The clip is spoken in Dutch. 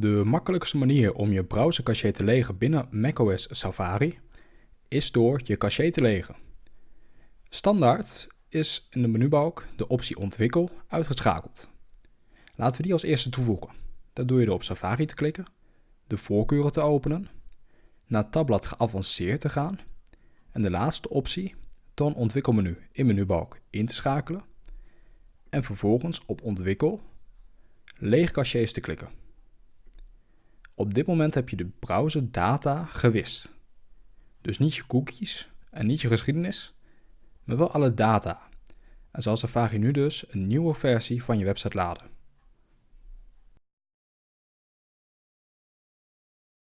De makkelijkste manier om je browsercache te legen binnen macOS Safari is door je cache te legen. Standaard is in de menubalk de optie Ontwikkel uitgeschakeld. Laten we die als eerste toevoegen. Dat doe je door op Safari te klikken, de voorkeuren te openen, naar tabblad Geavanceerd te gaan en de laatste optie, Toon ontwikkelmenu in menubalk in te schakelen en vervolgens op Ontwikkel, Leeg caches te klikken. Op dit moment heb je de browser data gewist. Dus niet je cookies en niet je geschiedenis, maar wel alle data. En zal Safari nu dus een nieuwe versie van je website laden.